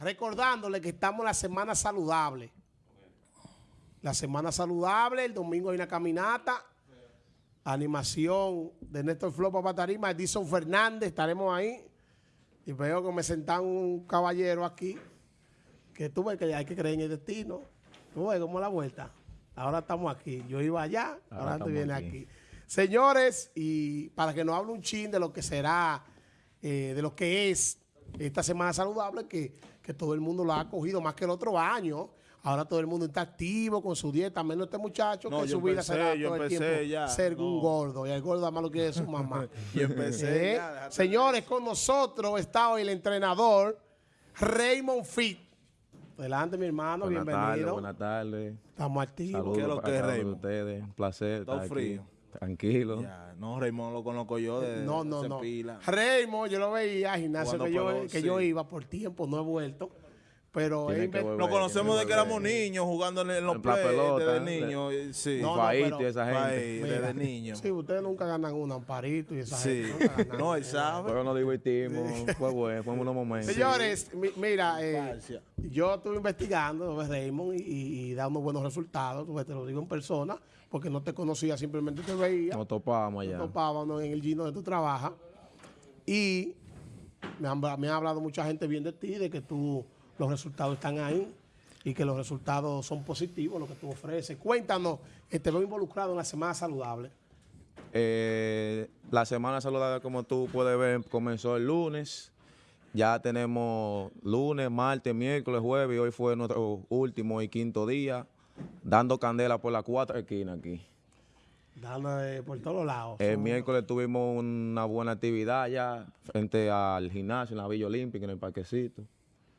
recordándole que estamos en la semana saludable. La semana saludable, el domingo hay una caminata, animación de Néstor Flo para Tarima, Edison Fernández, estaremos ahí. Y veo que me sentan un caballero aquí, que tú ves que hay que creer en el destino. Tú ves cómo la vuelta. Ahora estamos aquí. Yo iba allá, ahora, tú vienes aquí. Señores, y para que nos hable un chin de lo que será, eh, de lo que es esta semana saludable, que, que todo el mundo lo ha cogido más que el otro año. Ahora todo el mundo está activo con su dieta, menos este muchacho No, que yo su vida será yo todo el empecé tiempo ya, ser un gordo. Y el gordo además lo quiere su mamá. Y empecé ¿Eh? ya, Señores, con nosotros está hoy el entrenador Raymond Fit. Adelante, mi hermano, Buenas bienvenido. buenas tardes. Estamos activos. Saludos ¿Qué es lo que es, Raymond? ustedes. Un placer Todo estar aquí. Tranquilo. Ya, no, Raymond lo conozco yo de No, no, no. pila. Raymond, yo lo veía, gimnasio que, yo, que yo iba por tiempo, no he vuelto. Pero volver. Nos conocemos de que éramos niños jugando en, en los En la play pelota, desde ¿eh? niños. y- Sí, No, no, Faito pero- y esa gente. Ahí, Mira, desde niños. Sí, ustedes nunca ganan un amparito y esa Sí. gente nunca ganan. No, él sabe. Pero nos divertimos. Fue bueno, fue unos momentos. Señores, mi- mira, eh, yo estuve investigando sobre Raymond y, y, da unos buenos resultados, te lo digo en persona, porque no te conocía, simplemente te veía. Nos topamos allá. topábamos en el gino donde tú trabajas y me han, me ha hablado mucha gente bien de ti, de que tú, los resultados están ahí y que los resultados son positivos, lo que tú ofreces. Cuéntanos, te veo involucrado en la Semana Saludable. Eh, la semana saludable, como tú puedes ver, comenzó el lunes. Ya tenemos lunes, martes, miércoles, jueves y hoy fue nuestro último y quinto día dando candela por las cuatro esquinas aquí. Dando eh, por todos lados. El miércoles tuvimos una buena actividad ya frente al gimnasio en la Villa Olímpica, en el parquecito.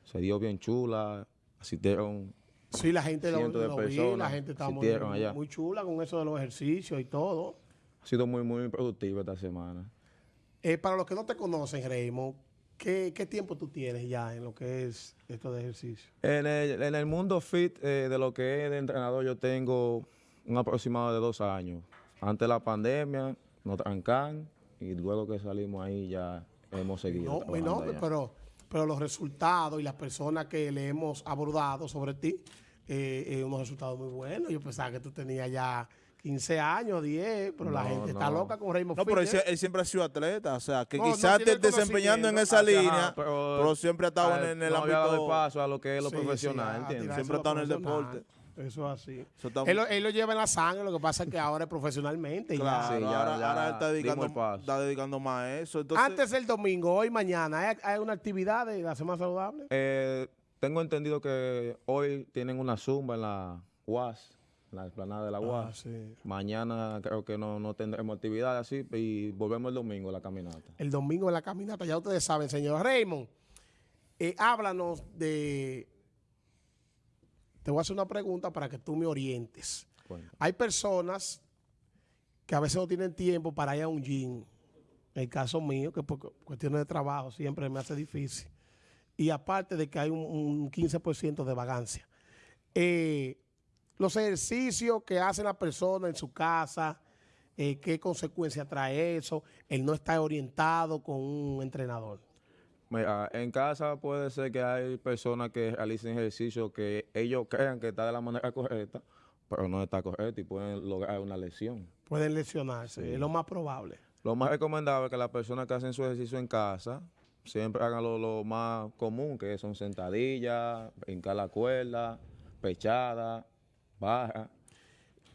Se dio bien chula, asistieron. Sí, la gente lo, lo vi, la personas gente está muy, asistieron allá. muy chula con eso de los ejercicios y todo. Ha sido muy, muy productivo esta semana. Eh, para los que no te conocen, Raymond, ¿qué, ¿qué tiempo tú tienes ya en lo que es esto de ejercicio? En el, en el mundo fit eh, de lo que es de entrenador, yo tengo un aproximado de dos años. Antes de la pandemia, nos trancan y luego que salimos ahí ya hemos seguido. No, no, allá. pero, pero los resultados y las personas que le hemos abordado sobre ti, eh, eh, unos resultados muy buenos. Yo pensaba que tú tenías ya 15 años, 10, pero la No, gente está loca con Raymond No, pero él, él siempre ha sido atleta, o sea, que No, quizás tiene esté el desempeñando en esa Ajá, línea, pero- pero, siempre ha estado en, el ámbito... paso a lo que es lo Sí, sí, profesional, tirarse Siempre ha estado en el deporte. Eso es así. Eso está- Él, lo- él lo lleva en la sangre, lo que pasa es que ahora es profesionalmente. ya. Claro, Sí, ya- ahora, ya ahora él está dedicando, el está dedicando más a eso. Entonces, Antes del domingo, hoy, mañana, ¿hay, hay una actividad de la Semana Saludable? Eh, tengo entendido que hoy tienen una zumba en la UAS, en la explanada de la UAS. Ah, sí. Mañana creo que no, no tendremos actividad así y volvemos el domingo a la caminata. el domingo en la caminata. Ya ustedes saben, señor Raymond, eh, háblanos de... Te voy a hacer una pregunta para que tú me orientes. Hay personas que a veces no tienen tiempo para ir a un gym. En el caso mío, que por cu- cuestiones de trabajo siempre me hace difícil. Y aparte de que hay un, un 15% de vagancia. Eh, los ejercicios que hace la persona en su casa, eh, qué consecuencias trae eso, el no estar orientado con un entrenador. Mira, en casa puede ser que hay personas que realicen ejercicio que ellos crean que está de la manera correcta, pero no está correcta y pueden lograr una lesión. Pueden lesionarse, es lo más probable. Lo más recomendable es que las personas que hacen su ejercicio en casa siempre hagan lo, lo más común, que son sentadillas, brincar la cuerda, pechada, baja.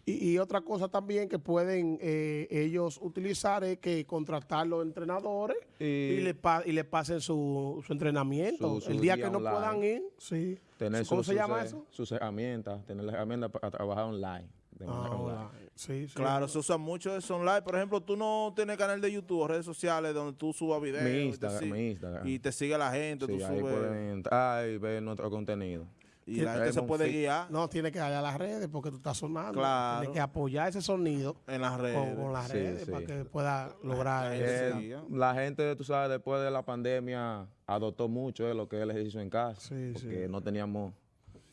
Y, y otra cosa también que pueden eh, ellos utilizar es que contratar los entrenadores y, Y- le, pa- y le pasen su, su entrenamiento. Su- su el día que no puedan ir, sí. Tener ¿Cómo sus- se llama sus, eso? Sus herramientas, tener las herramientas para trabajar online. de manera Ah, online. Sí, sí. Claro, se usa mucho eso online. Por ejemplo, tú no tienes canal de YouTube o redes sociales donde tú subas videos. Mi y te Instagram, mi Instagram. Y te sigue la gente, Sí, tú ahí subes. pueden entrar y ver nuestro contenido. Y la gente se puede guiar No, tiene que darle a las redes porque tú estás sonando. Claro. Tienes que apoyar ese sonido en las con, redes. con las Sí, redes sí. para que pueda lograr Eh, eso. sí. La gente, tú sabes, después de la pandemia adoptó mucho eh, lo que es el ejercicio en casa, Sí, porque sí. no teníamos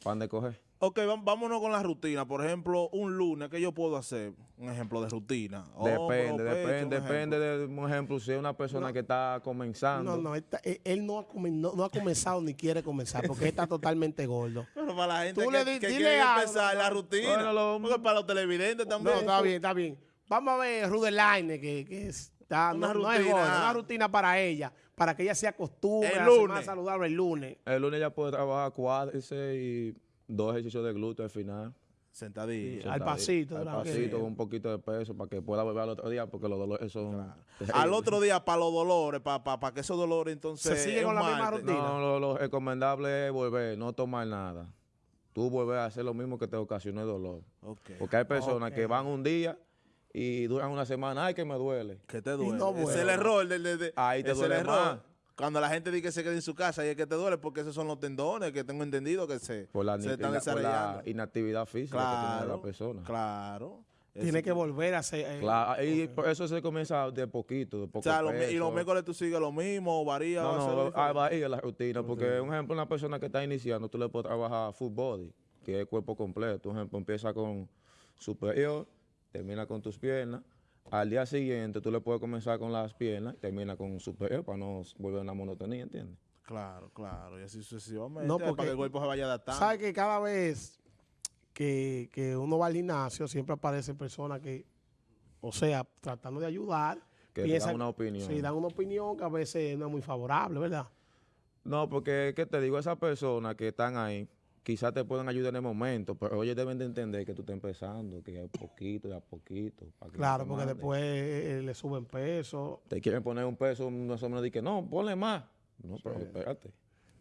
pan de coger. Ok, vámonos con la rutina. Por ejemplo, un lunes, ¿qué yo puedo hacer? Un ejemplo de rutina. Depende, pecho, depende, depende de un ejemplo, si es una persona que está comenzando. No, no, esta- él, él no, ha comen- no, no ha comenzado ni quiere comenzar porque él está totalmente gordo. Pero para la gente Tú que, le di- que dile quiere algo, empezar la rutina. Bueno, lo- porque para los televidentes también. No, está bien, está bien. Vamos a ver Rudeline, que, que está, Una no, no es rutina. gorda, una rutina para ella, para que ella se acostumbre El a semana lunes. saludable el lunes. El lunes ya puede trabajar cuádriceps y dos ejercicios de glúteo al final. Sentadillo. Al pasito, Al pasito, con un poquito de peso para que pueda volver al otro día porque los dolores son... Al otro día, para los dolores, para que esos dolores entonces. Se sigue con la misma rutina. No, lo, lo recomendable es volver, no tomar nada. Tú volver a hacer lo mismo que te ocasionó el dolor. Porque hay personas que van un día y duran una semana, ay, que me duele. Que te duele. no es el error. del- del- del- Ahí te es duele el error. más. Cuando la gente dice que se quede en su casa y es que te duele porque esos son los tendones que tengo entendido que se, Por la, se ni- están la- por la desarrollando. inactividad física que tiene Claro, la persona. claro. Tiene Eso- que volver a hacer. eh, Claro, y por eso se comienza de poquito, de O poco sea, lo mi- y los miércoles tú sigues lo mismo, o varía. No, o no, lo- ah, va ahí la rutina, porque un ejemplo, una persona que está iniciando, tú le puedes trabajar full body, que es cuerpo completo. Un ejemplo, empieza con superior, termina con tus piernas. Al día siguiente tú le puedes comenzar con las piernas y termina con superior para no volver a una monotonía, ¿entiendes? Claro, claro. Y así sucesivamente. No, para porque- que el cuerpo se vaya adaptando. ¿Sabe que cada vez que, que uno va al gimnasio siempre aparecen personas que, o sea, tratando de ayudar, Que piensan- dan una opinión. Sí, dan una opinión que a veces no es muy favorable, ¿verdad? No, porque, ¿qué te digo? Esas personas que están ahí, quizás te pueden ayudar en el momento, pero ellos deben de entender que tú estás empezando, que a poquito, de a poquito. para que no Claro, porque después eh, le suben peso. te quieren poner un peso, no se me dice que no, ponle más. No, pero espérate.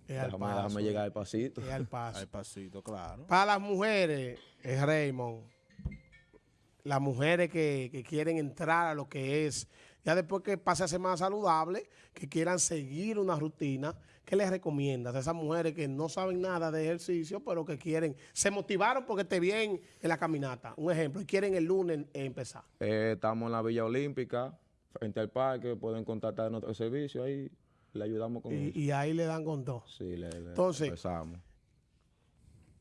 Es al Déjame, paso, déjame llegar al pasito. es al paso. Al pasito, claro. Para las mujeres, es Raymond, las mujeres que, que quieren entrar a lo que es, ya después que pase a ser más saludable, que quieran seguir una rutina, ¿qué les recomiendas a esas mujeres que no saben nada de ejercicio, pero que quieren, se motivaron porque esté bien en la caminata? Un ejemplo, y quieren el lunes empezar. Eh, estamos en la Villa Olímpica, frente al parque, pueden contactar nuestro servicio ahí, le ayudamos con Y, eso. y ahí le dan con todo. Sí, le, le Entonces- empezamos.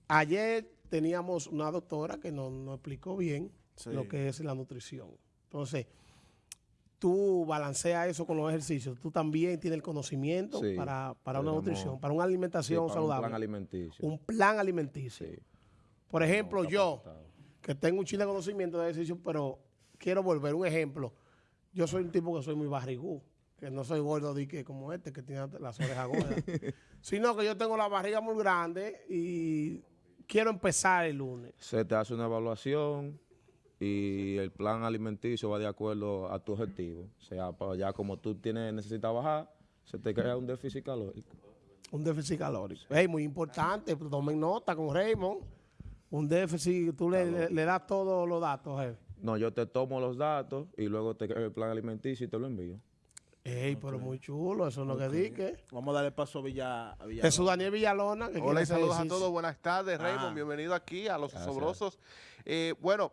Ayer teníamos una doctora que nos, nos explicó bien Sí. lo que es la nutrición. Entonces, tú balanceas eso con los ejercicios. Tú también tienes el conocimiento Sí, para, para una nutrición, para una Sí, alimentación para un saludable. plan alimenticio. Un plan alimenticio. Sí. Por ejemplo, yo, que tengo un chile de conocimiento de ejercicio, pero quiero volver. Un ejemplo, yo soy un tipo que soy muy barrigú, que no soy gordo de que como este, que tiene las orejas gordas, sino que yo tengo la barriga muy grande y quiero empezar el lunes. Se te hace una evaluación y el plan alimenticio va de acuerdo a tu objetivo. O sea, para ya como tú tienes, necesitas bajar, se te crea un déficit calórico. Un déficit calórico. Ey, muy importante, pues, tomen nota con Raymond. Un déficit, tú le, le- le das todos los datos, jefe. No, yo te tomo los datos y luego te creo el plan alimenticio y te lo envío. Ey, pero muy chulo, eso es lo que dije. Vamos a darle paso a Villa. A Villa Jesús Daniel Villalona. Que Hola y saludos a todos. Buenas tardes, Ah. Raymond. Bienvenido aquí a Los Gracias. Sobrosos. Eh, bueno,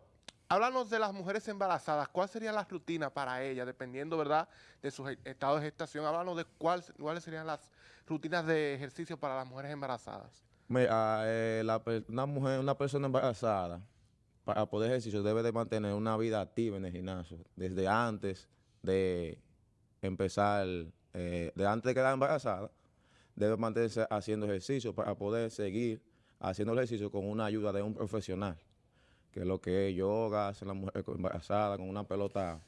háblanos de las mujeres embarazadas. ¿Cuál sería la rutina para ellas, dependiendo, verdad, de su estado de gestación? Háblanos de cuál, cuáles serían las rutinas de ejercicio para las mujeres embarazadas. Mira, eh, una mujer, una persona embarazada, para poder ejercicio, debe de mantener una vida activa en el gimnasio, desde antes de empezar, eh, de antes de quedar embarazada, debe mantenerse haciendo ejercicio para poder seguir haciendo ejercicio con una ayuda de un profesional, que lo que es yoga, hace la mujer embarazada con una pelota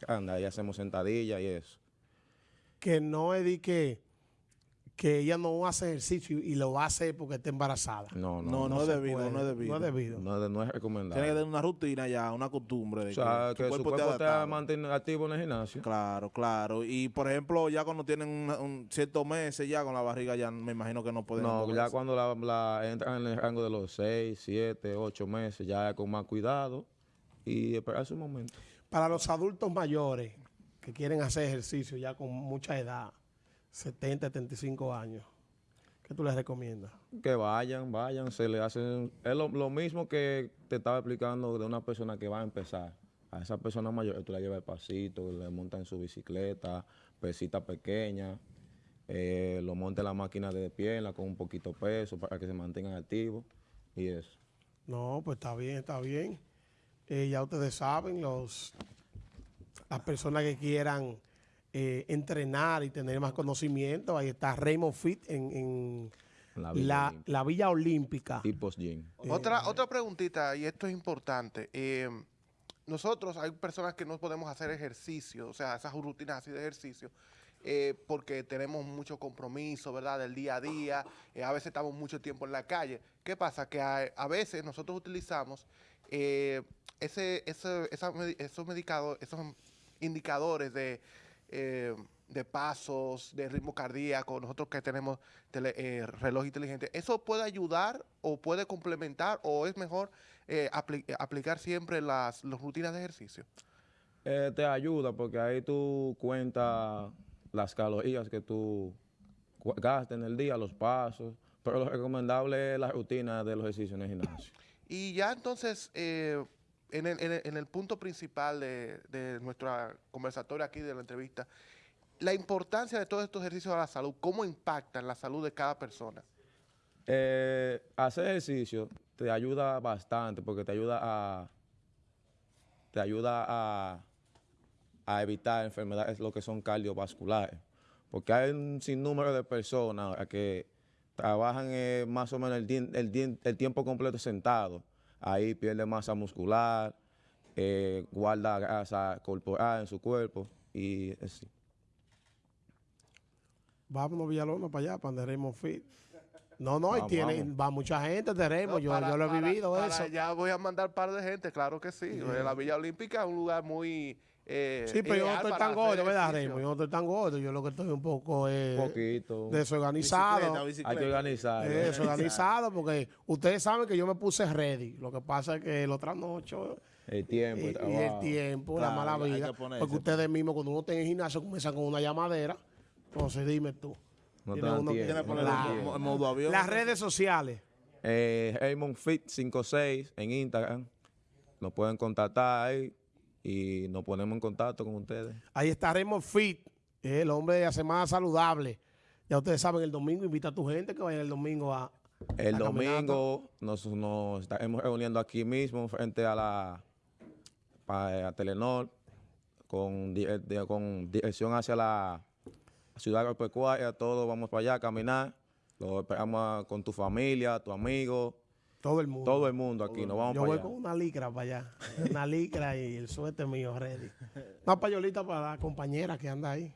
grande, ahí hacemos sentadillas y eso. Que no de que, que ella no hace ejercicio y lo hace porque está embarazada. No, no, No, no, no, es debido, puede. no es debido. No es debido. no es- no es recomendable. Tiene que tener una rutina ya, una costumbre. De O sea, tu que su cuerpo adaptado. mantener activo en el gimnasio. Claro, claro. Y por ejemplo, ya cuando tienen un, un ciertos meses ya con la barriga, ya me imagino que no pueden. No, ya cuando la, la entran en el rango de los 6, 7, 8 meses, ya con más cuidado y esperar su momento. Para los adultos mayores que quieren hacer ejercicio ya con mucha edad, 70, 75 años, ¿qué tú les recomiendas? Que vayan, vayan, se le hacen... Es lo, lo mismo que te estaba explicando de una persona que va a empezar. A esa persona mayor tú la llevas pasito, le montas en su bicicleta, pesita pequeña, eh, lo monta en la máquina de pierna con un poquito peso para que se mantengan activos y eso. No, pues está bien, está bien. Eh, ya ustedes saben, los las personas que quieran eh, entrenar y tener más conocimiento, ahí está Raymond Fit en, en La la, Villa Olímpica. la Villa Olímpica. Y post gym. Otra, otra preguntita, y esto es importante. eh, nosotros hay personas que no podemos hacer ejercicio, o sea, esas rutinas así de ejercicio, eh, porque tenemos mucho compromiso, ¿verdad? Del día a día, eh, a veces estamos mucho tiempo en la calle. ¿Qué pasa? Que a, a veces nosotros utilizamos eh, ese, ese- esa esos, medicado- esos indicadores de, eh, de pasos, de ritmo cardíaco, nosotros que tenemos tele- eh, reloj inteligente, ¿eso puede ayudar o puede complementar o es mejor eh, apli- aplicar siempre las, las rutinas de ejercicio? Eh, te ayuda porque ahí tú cuentas las calorías que tú gastas en el día, los pasos, pero lo recomendable es la rutina de los ejercicios en el gimnasio. Y ya entonces, eh, en, el, punto principal de, nuestra conversatoria aquí, de la entrevista, la importancia de todos estos ejercicios a la salud, ¿cómo impactan la salud de cada persona? Eh, hacer ejercicio te ayuda bastante porque te ayuda a te ayuda a, a evitar enfermedades lo que son cardiovasculares. Porque hay un sinnúmero de personas que trabajan eh, más o menos el, el tiempo completo sentado. Ahí pierde masa muscular, eh, guarda grasa corporal en su cuerpo y así. Vámonos Villalona para allá, para donde Raymond Fit. No, no, y Vamos, tiene, vamos. va mucha gente de No, yo, para- yo lo he para- vivido para eso. allá voy a mandar par de gente, claro que sí. La Villa Olímpica es un lugar muy... eh, Sí, pero yo no estoy tan gordo, ¿verdad. Raymond? Yo no estoy tan gordo, yo lo que estoy un poco eh, poquito. desorganizado. Bicicleta, Hay bicicleta. que organizar. Eh, desorganizado, porque ustedes saben que yo me puse ready. Lo que pasa es que lo trasnocho El tiempo, y, el y el tiempo, Claro, la mala hay vida. ponerse, Porque ustedes mismos, cuando uno está en el gimnasio, comienzan con una llamadera. Entonces, dime tú. No uno Tiene poner en modo avión. Las redes sociales. Eh, Raymond Fit 56 en Instagram. Nos pueden contactar ahí y nos ponemos en contacto con ustedes. Ahí está Raymond Fit, eh, el hombre de la semana saludable. Ya ustedes saben, el domingo invita a tu gente que vaya el domingo a. El domingo nos, nos estaremos reuniendo aquí mismo frente a la a Telenor con, de- con dirección hacia la ciudad agropecuaria. Todos vamos para allá a caminar. Lo esperamos con tu familia, tu amigo, Todo el mundo. todo el mundo aquí. Nos vamos Yo para voy allá. con una licra para allá. Una licra y el suéter mío ready. Una payolita para la compañera que anda ahí.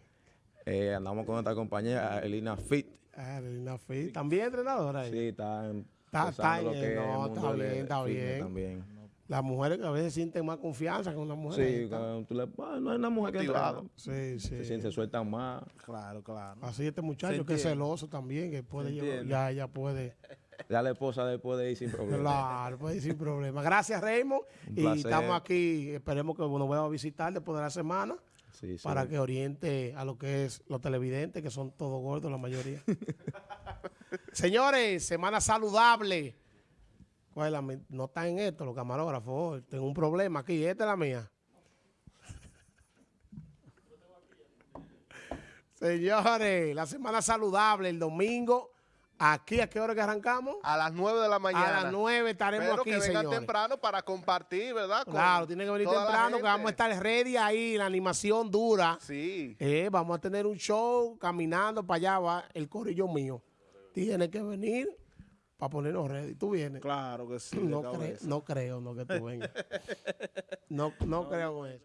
Eh, andamos con nuestra compañera Elina Fit. Ah, Elena Fit. También entrenadora ahí. Sí, está en- Está- está lo en- que es no, el está bien, está bien. También. Las mujeres que a veces sienten más confianza con una mujer. Sí, cuando tú le, ah, no es una mujer que Motivado. entrena, sí, sí. se, siente- se sueltan más. Claro, claro. Así este muchacho que es celoso también, que puede llevar, ya ella puede. Ya la esposa después de ir sin problema. Claro, puede ir sin problema. Gracias, Raymond. Y estamos aquí, esperemos que nos vuelva a visitar después de la semana Sí, sí. para que oriente a lo que es los televidentes, que son todos gordos la mayoría. Señores, semana saludable. ¿Cuál es la mi- no está en esto, los camarógrafos. Tengo un problema aquí. Esta es la mía. Señores, la semana saludable, el domingo. Aquí, ¿a qué hora que arrancamos? A las 9 de la mañana. A las 9 estaremos Pero aquí, que vengan señores. temprano para compartir, ¿verdad? Con Claro, tiene que venir temprano, que vamos a estar ready ahí, la animación dura. Sí. Eh, vamos a tener un show caminando para allá, va el corrillo mío. Tiene que venir para ponernos ready. ¿Tú vienes? Claro que sí. No, cre- no creo no que tú vengas. No, no creo con eso.